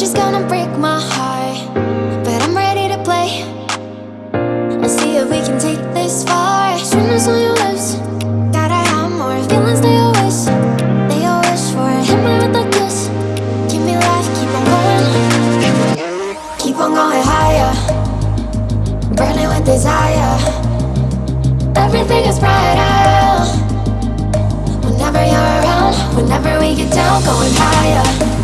just gonna break my heart. But I'm ready to play. Let's see if we can take this far. Sweetness on your lips. Gotta have more feelings they always, they always for. Hit me with a kiss. Give me life, keep on going. Keep on going higher. Burning with desire. Everything is brighter. Whenever you're around, whenever we get down, going higher.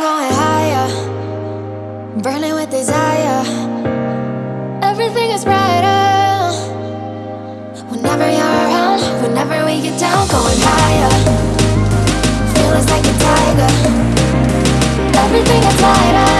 Going higher, burning with desire. Everything is brighter. Whenever you're around, whenever we get down, going higher. Feel us like a tiger. Everything is lighter.